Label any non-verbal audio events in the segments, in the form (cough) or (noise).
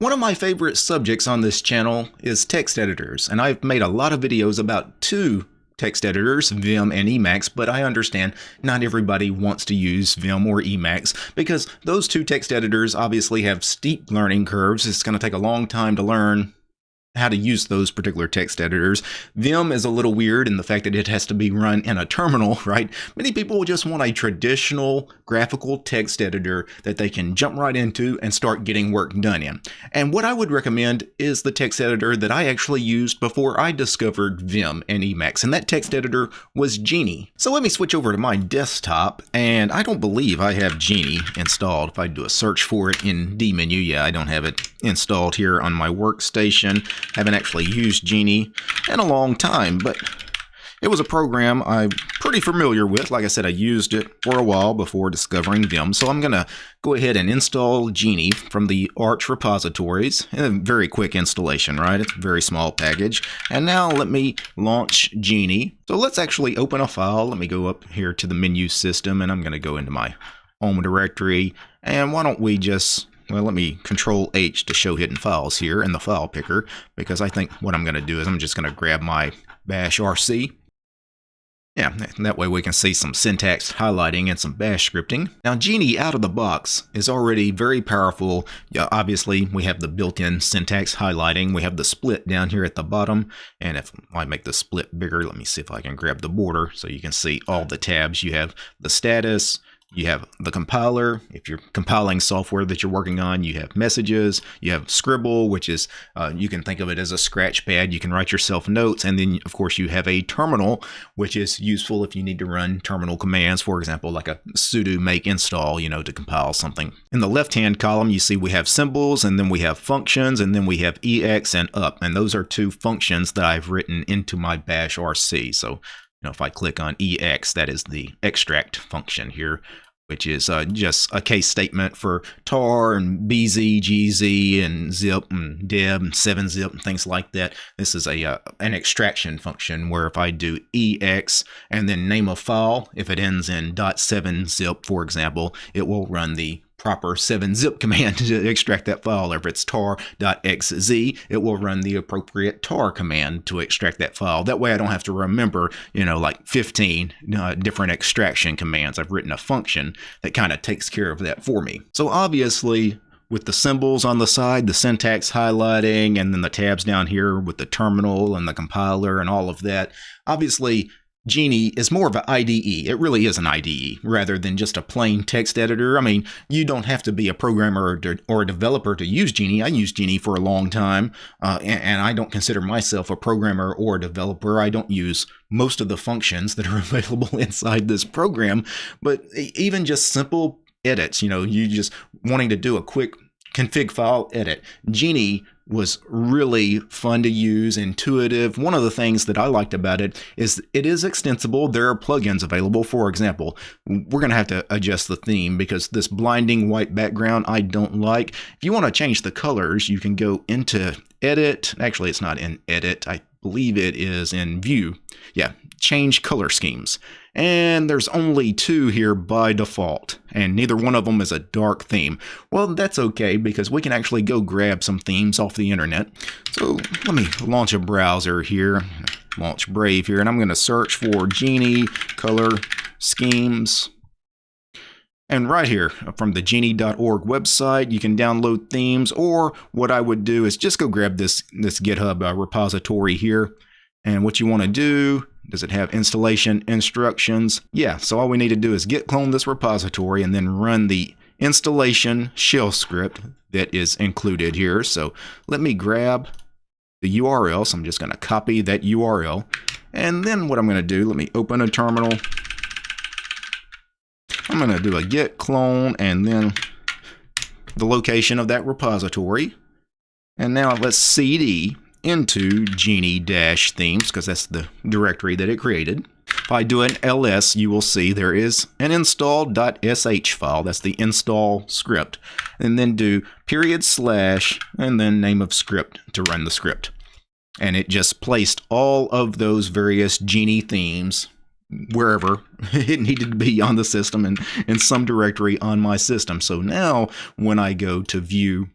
One of my favorite subjects on this channel is text editors, and I've made a lot of videos about two text editors, Vim and Emacs, but I understand not everybody wants to use Vim or Emacs because those two text editors obviously have steep learning curves. It's going to take a long time to learn how to use those particular text editors. Vim is a little weird in the fact that it has to be run in a terminal, (laughs) right? Many people just want a traditional graphical text editor that they can jump right into and start getting work done in. And what I would recommend is the text editor that I actually used before I discovered Vim and Emacs, and that text editor was Geany. So let me switch over to my desktop, and I don't believe I have Geany installed. If I do a search for it in dmenu, yeah, I don't have it installed here on my workstation. Haven't actually used Geany in a long time, but it was a program I'm pretty familiar with. Like I said, I used it for a while before discovering Vim. So I'm going to go ahead and install Geany from the Arch repositories. And A very quick installation, right? It's a very small package. And now let me launch Geany. So let's actually open a file. Let me go up here to the menu system and I'm going to go into my home directory. And why don't we just well, let me control H to show hidden files here in the file picker because I think what I'm going to do is I'm just going to grab my bash RC. Yeah, that way we can see some syntax highlighting and some bash scripting. Now Geany out of the box is already very powerful. Yeah, obviously we have the built-in syntax highlighting. We have the split down here at the bottom. And if I make the split bigger, let me see if I can grab the border so you can see all the tabs. You have the status, you have the compiler. If you're compiling software that you're working on, you have messages. You have Scribble, which is, uh, you can think of it as a scratch pad. You can write yourself notes. And then, of course, you have a terminal, which is useful if you need to run terminal commands, for example, like a sudo make install, you know, to compile something. In the left-hand column, you see we have symbols, and then we have functions, and then we have ex and up. And those are two functions that I've written into my bash RC. So know, if I click on EX, that is the extract function here, which is uh, just a case statement for tar and BZ, GZ, and zip and deb and 7-zip and things like that. This is a uh, an extraction function where if I do EX and then name a file, if it ends in .7-zip, for example, it will run the proper 7-zip (laughs) command to extract that file. If it's tar.xz, it will run the appropriate tar command to extract that file. That way I don't have to remember, you know, like 15 uh, different extraction commands. I've written a function that kind of takes care of that for me. So obviously, with the symbols on the side, the syntax highlighting, and then the tabs down here with the terminal and the compiler and all of that. Obviously, Geany is more of an IDE. It really is an IDE rather than just a plain text editor. I mean, you don't have to be a programmer or, a developer to use Geany. I used Geany for a long time, uh, and, and, I don't consider myself a programmer or a developer. I don't use most of the functions that are (laughs) available inside this program, but even just simple edits, you know, you just wanting to do a quick config file edit. Geany was really fun to use, intuitive. One of the things that I liked about it is it is extensible. There are plugins available. For example, we're going to have to adjust the theme because this blinding white background I don't like. If you want to change the colors, you can go into edit. Actually, it's not in edit. I believe it is in view. Yeah, change color schemes. And there's only two here by default, and neither one of them is a dark theme. Well, that's okay because we can actually go grab some themes off the internet. So let me launch a browser here, launch Brave here, and I'm going to search for Geany color schemes. And right here from the geany.org website, you can download themes, or what I would do is just go grab this, this GitHub uh, repository here. And what you want to do does it have installation instructions? Yeah, so all we need to do is git clone this repository and then run the installation shell script that is included here. So let me grab the URL. So I'm just going to copy that URL. And then what I'm going to do, let me open a terminal. I'm going to do a git clone and then the location of that repository. And now let's cd into geany-themes because that's the directory that it created. If I do an ls, you will see there is an install.sh file. That's the install script. And then do period slash and then name of script to run the script. And it just placed all of those various Geany themes wherever (laughs) it needed to be on the system and in some directory on my system. So now when I go to view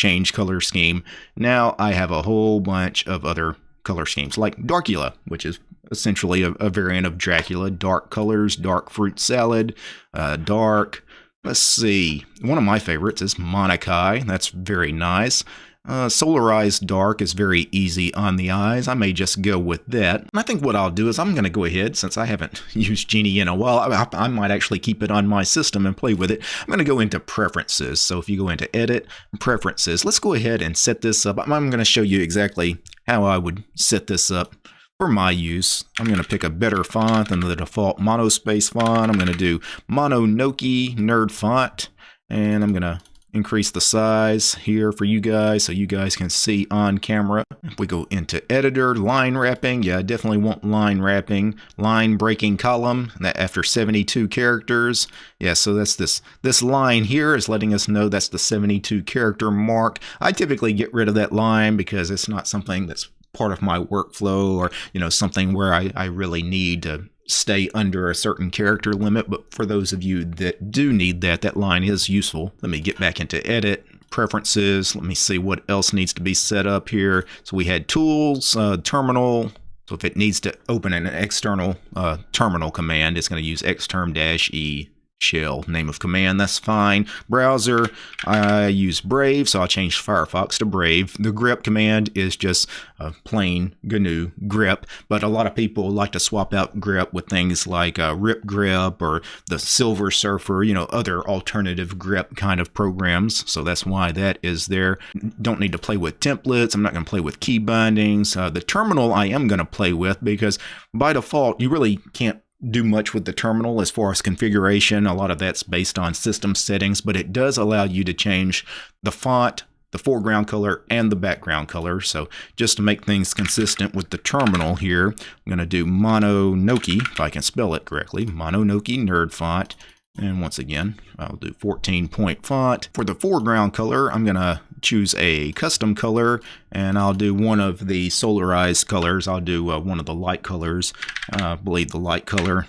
change color scheme. Now I have a whole bunch of other color schemes like Darcula, which is essentially a, a variant of Dracula. Dark colors, dark fruit salad, uh, dark. Let's see. One of my favorites is Monokai. That's very nice. Uh, Solarized Dark is very easy on the eyes. I may just go with that. And I think what I'll do is I'm going to go ahead, since I haven't (laughs) used Geany in a while, I, I, might actually keep it on my system and play with it. I'm going to go into Preferences. So if you go into Edit, Preferences, let's go ahead and set this up. I'm, going to show you exactly how I would set this up for my use. I'm going to pick a better font than the default monospace font. I'm going to do Mononoki Nerd Font, and I'm going to increase the size here for you guys so you guys can see on camera. If we go into editor, line wrapping, yeah, I definitely want line wrapping, line breaking column, that after 72 characters. Yeah, so that's this, this line here is letting us know that's the 72 character mark. I typically get rid of that line because it's not something that's part of my workflow or, you know, something where I, I really need to stay under a certain character limit, but for those of you that do need that, that line is useful. Let me get back into edit, preferences. Let me see what else needs to be set up here. So we had tools, uh, terminal. So if it needs to open an external uh, terminal command, it's going to use xterm-e shell name of command that's fine. Browser I use Brave so I'll change Firefox to Brave. The grep command is just a plain GNU grep but a lot of people like to swap out grep with things like uh, rip grep or the Silver Surfer you know other alternative grep kind of programs. So that's why that is there. Don't need to play with templates. I'm not going to play with key bindings. Uh, the terminal I am going to play with because by default you really can't do much with the terminal as far as configuration. A lot of that's based on system settings, but it does allow you to change the font, the foreground color, and the background color. So just to make things consistent with the terminal here, I'm going to do Mononoki, if I can spell it correctly, Mononoki Nerd Font. And once again, I'll do 14 point font. For the foreground color, I'm going to choose a custom color and I'll do one of the solarized colors. I'll do uh, one of the light colors. Uh, I believe the light color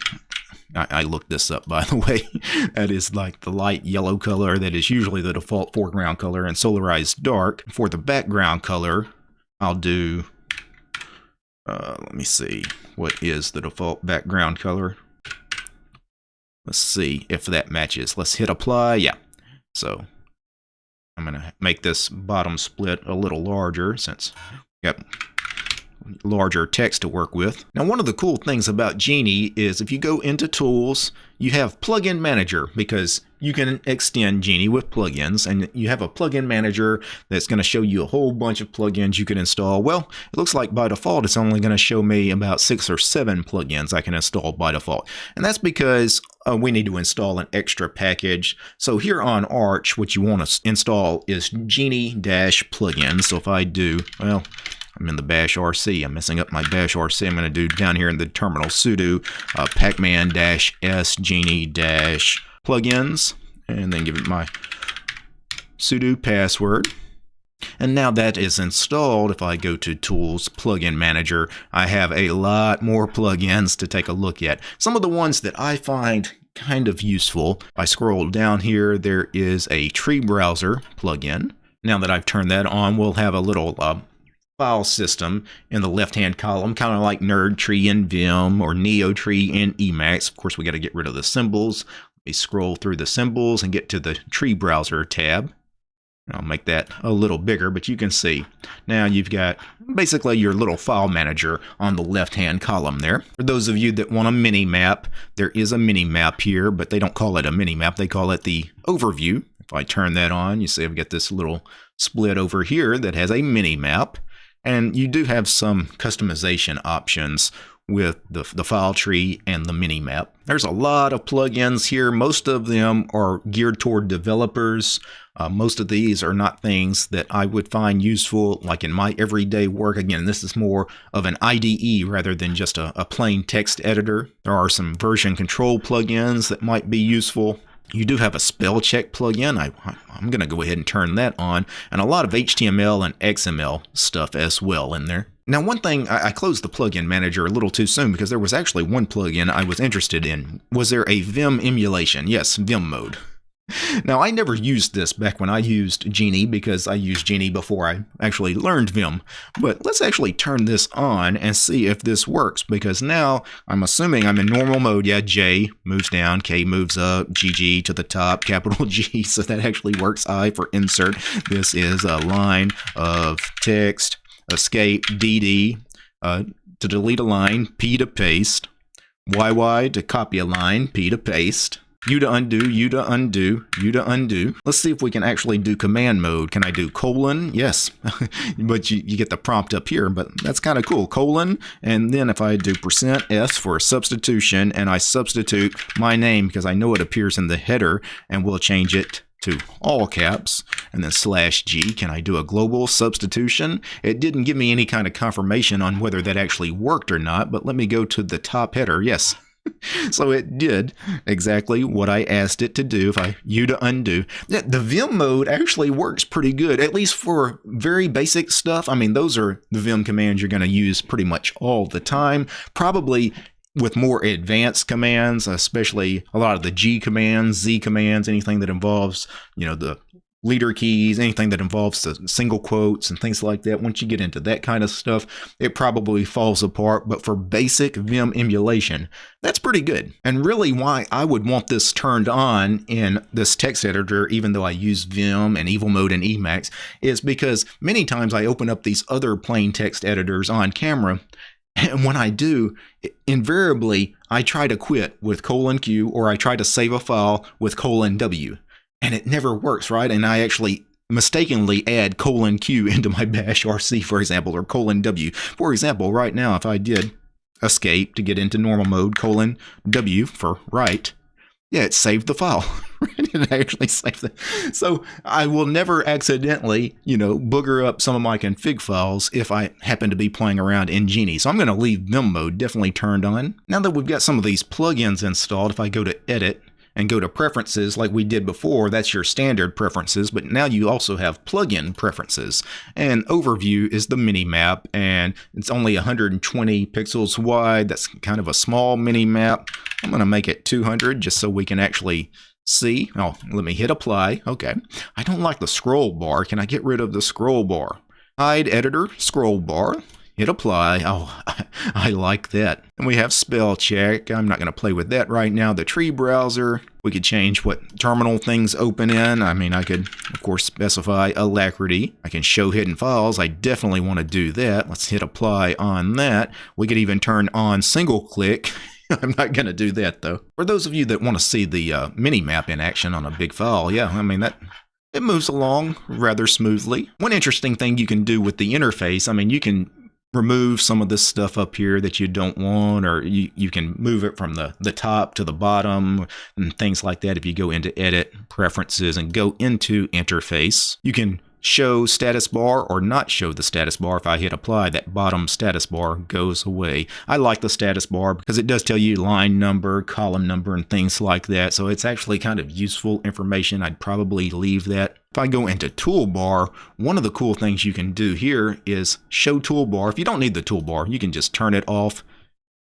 I, I, looked this up (laughs) by the way. that is like the light yellow color that is usually the default foreground color and solarized dark. For the background color, I'll do, uh, let me see, what is the default background color? Let's see if that matches. Let's hit apply. Yeah. So I'm going to make this bottom split a little larger since got larger text to work with. Now, one of the cool things about Geany is if you go into Tools, you have Plugin Manager because you can extend Geany with plugins and you have a plugin manager that's going to show you a whole bunch of plugins you can install. Well, it looks like by default it's only going to show me about six or seven plugins I can install by default. And that's because uh, we need to install an extra package. So here on Arch, what you want to install is Geany-plugin. So if I do, well, I'm in the bash RC. I'm messing up my bash RC. I'm going to do down here in the terminal sudo uh, pacman-s geany-plugins and then give it my sudo password. And now that is installed, if I go to Tools, Plugin Manager, I have a lot more plugins to take a look at. Some of the ones that I find kind of useful, if I scroll down here, there is a Tree Browser plugin. Now that I've turned that on, we'll have a little uh, file system in the left-hand column, kind of like Nerd Tree in Vim or Neo Tree in Emacs. Of course, we got to get rid of the symbols. Let me scroll through the symbols and get to the Tree Browser tab. I'll make that a little bigger, but you can see now you've got basically your little file manager on the left-hand column there. For those of you that want a mini map, there is a mini map here, but they don't call it a mini map. They call it the overview. If I turn that on, you see I've got this little split over here that has a mini map. And you do have some customization options with the, the file tree and the mini map. There's a lot of plugins here. Most of them are geared toward developers. Uh, most of these are not things that I would find useful like in my everyday work. Again, this is more of an IDE rather than just a, a plain text editor. There are some version control plugins that might be useful. You do have a spell check plugin. I, I'm going to go ahead and turn that on, and a lot of HTML and XML stuff as well in there. Now, one thing, I, I closed the plugin manager a little too soon because there was actually one plugin I was interested in. Was there a Vim emulation? Yes, Vim mode. (laughs) now, I never used this back when I used Geany because I used Geany before I actually learned Vim. But let's actually turn this on and see if this works because now I'm assuming I'm in normal mode. Yeah, J moves down, K moves up, GG to the top, (laughs) capital G. So that actually works. I for insert. This is a line of text, escape, DD, uh, to delete a line, P to paste, YY to copy a line, P to paste. U to undo, U to undo, U to undo. Let's see if we can actually do command mode. Can I do colon? Yes, (laughs) but you, you get the prompt up here, but that's kind of cool. Colon, and then if I do percent %s for substitution, and I substitute my name because I know it appears in the header, and we'll change it to all caps and then slash G. Can I do a global substitution? It didn't give me any kind of confirmation on whether that actually worked or not, but let me go to the top header. Yes, (laughs) so it did exactly what I asked it to do. If I you to undo, the Vim mode actually works pretty good, at least for very basic stuff. I mean, those are the Vim commands you're going to use pretty much all the time. Probably with more advanced commands, especially a lot of the G commands, Z commands, anything that involves, you know, the leader keys, anything that involves the single quotes and things like that. Once you get into that kind of stuff, it probably falls apart. But for basic Vim emulation, that's pretty good. And really why I would want this turned on in this text editor, even though I use Vim and Evil Mode and Emacs, is because many times I open up these other plain text editors on camera and when I do, invariably, I try to quit with colon Q or I try to save a file with colon W and it never works, right? And I actually mistakenly add colon Q (laughs) into my bash RC, for example, or colon W. For example, right now, if I did escape to get into normal mode, colon W for write, yeah, it saved the file. (laughs) it actually saved it. So I will never accidentally, you know, booger up some of my config files if I happen to be playing around in Geany. So I'm going to leave Vim mode definitely turned on. Now that we've got some of these plugins installed, if I go to edit and go to preferences like we did before, that's your standard preferences, but now you also have plugin preferences. And overview is the mini map, and it's only 120 pixels wide. That's kind of a small mini map. I'm going to make it 200 just so we can actually see. Oh, let me hit apply. Okay. I don't like the scroll bar. Can I get rid of the scroll bar? Hide editor, scroll bar hit apply. Oh, (laughs) I like that. And we have spell check. I'm not going to play with that right now. The tree browser, we could change what terminal things open in. I mean, I could, of course, specify Alacritty. I can show hidden files. I definitely want to do that. Let's hit apply on that. We could even turn on single click. (laughs) I'm not going to do that, though. For those of you that want to see the uh, mini map in action on a big file, yeah, I mean, that it moves along rather smoothly. One interesting thing you can do with the interface, I mean, you can remove some of this stuff up here that you don't want or you, you can move it from the, the top to the bottom and things like that if you go into edit preferences and go into interface you can show status bar or not show the status bar. If I hit apply, that bottom status bar goes away. I like the status bar because it does tell you line number, column number, and things like that. So it's actually kind of useful information. I'd probably leave that. If I go into toolbar, one of the cool things you can do here is show toolbar. If you don't need the toolbar, you can just turn it off.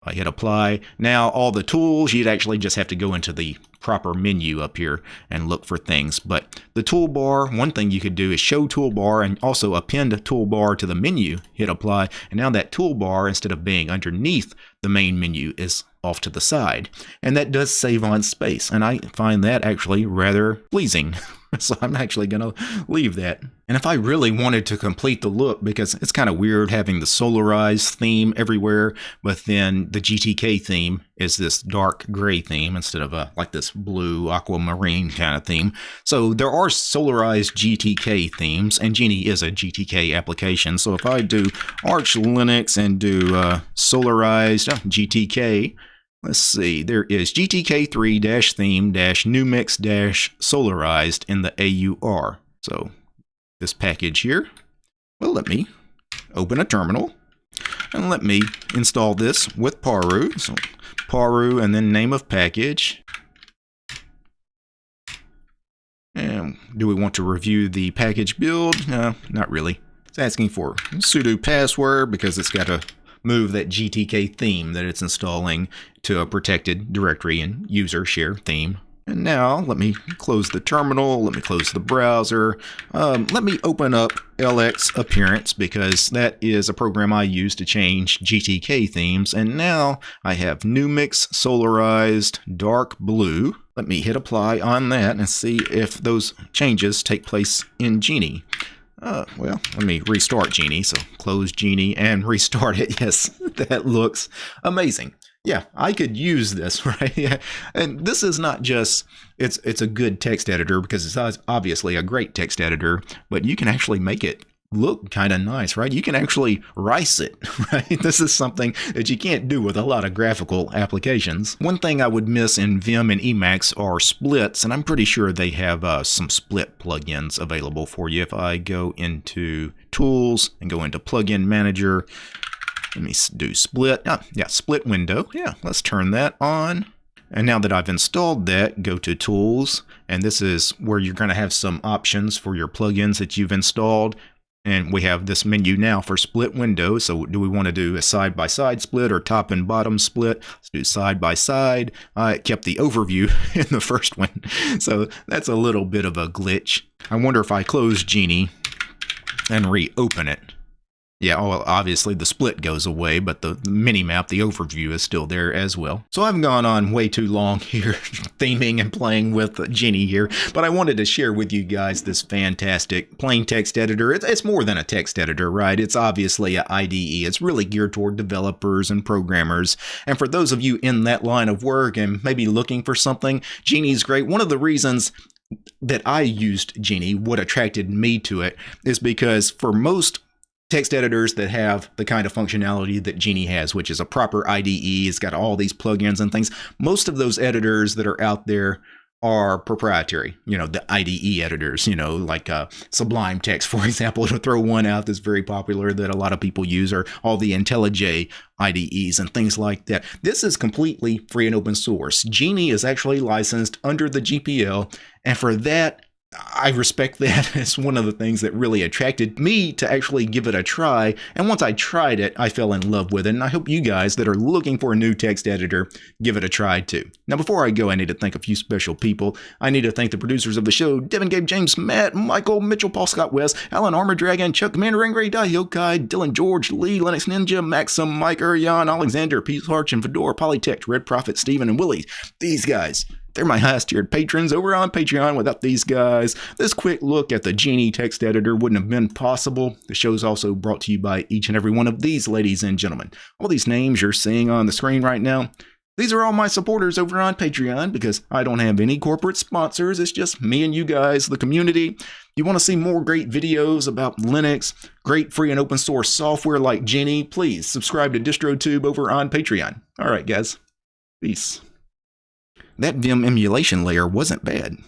I hit apply. Now all the tools, you'd actually just have to go into the proper menu up here and look for things. But the toolbar, one thing you could do is show toolbar and also append toolbar to the menu, hit apply, and now that toolbar, instead of being underneath the main menu, is off to the side. And that does save on space, and I find that actually rather pleasing. (laughs) (laughs) so I'm actually going to leave that. And if I really wanted to complete the look, because it's kind of weird having the solarized theme everywhere, but then the GTK theme is this dark gray theme instead of a like this blue aquamarine kind of theme. So there are solarized GTK themes, and Geany is a GTK application. So if I do Arch Linux and do uh, solarized oh, GTK, Let's see, there is GTK3-theme-numix-solarized in the AUR. So this package here will let me open a terminal and let me install this with Paru. So Paru and then name of package. And do we want to review the package build? No, not really. It's asking for sudo password because it's got a move that GTK theme that it's installing to a protected directory and user share theme. And now let me close the terminal, let me close the browser, um, let me open up LX Appearance because that is a program I use to change GTK themes. And now I have Numix Solarized Dark Blue. Let me hit apply on that and see if those changes take place in Geany. Uh, well, let me restart Geany. So close Geany and (laughs) restart it. Yes, (laughs) that looks amazing yeah, I could use this, (laughs) right? Yeah. and this is not just it's it's a good text editor because it's obviously a great text editor, but you can actually make it look kind of nice, right? You can actually rice it, (laughs) right? This is something that you can't do with a lot of graphical applications. One thing I would miss in Vim and Emacs are splits, and I'm pretty sure they have uh, some split plugins available for you. If I go into Tools and go into Plugin Manager, let me do split. Oh, yeah, split window. Yeah, let's turn that on. And now that I've installed that, go to Tools, and this is where you're going to have some options for your plugins that you've installed. And we have this menu now for split window. So do we want to do a side-by-side -side split or top and bottom split? Let's do side-by-side. -side. I kept the overview (laughs) in the first one. (laughs) So that's a little bit of a glitch. I wonder if I close Geany and reopen it. Yeah, oh, well, obviously the split goes away, but the mini map, the overview is still there as well. So I've gone on way too long (laughs) here, theming and playing with Geany here, but I wanted to share with you guys this fantastic plain text editor. It's, more than a text editor, right? It's obviously an IDE. It's really geared toward developers and programmers. And for those of you in that line of work and maybe looking for something, Geany's great. One of the reasons that I used Geany, what attracted me to it, is because for most text editors that have the kind of functionality that Geany has, which is a proper IDE. It's got all these plugins and things. Most of those editors that are out there are proprietary, you know, the IDE editors, you know, like uh, Sublime Text, (laughs) for example, to throw one out that's very popular that a lot of people use, or all the IntelliJ IDEs and things like that. This is completely free and open source. Geany is actually licensed under the GPL, and for that, I respect that. (laughs) as one of the things that really attracted me to actually give it a try. And once I tried it, I fell in love with it. And I hope you guys that are looking for a new text editor give it a try too. Now, before I go, I need to thank a few special people. I need to thank the producers of the show Devin, Gabe, James, Matt, Michael, Mitchell, Paul, Scott, West, Alan, Armor Dragon, Chuck, Commander, Angry, Dahyokai, Dylan, George, Lee, Linux Ninja, Maxim, Mike, Urian, Alexander, Peace Arch, and Fedora, Polytech, Red Prophet, Steven, and Willie. These guys they're my highest tiered patrons over on Patreon. Without these guys, this quick look at the Geany text editor wouldn't have been possible. The show is also brought to you by each and every one of these ladies and gentlemen. All these names you're seeing on the screen right now, these are all my supporters over on Patreon because I don't have any corporate sponsors. It's just me and you guys, the community. You want to see more great videos about Linux, great free and open source software like Geany, please subscribe to DistroTube over on Patreon. All right, guys. Peace that Vim emulation layer wasn't bad.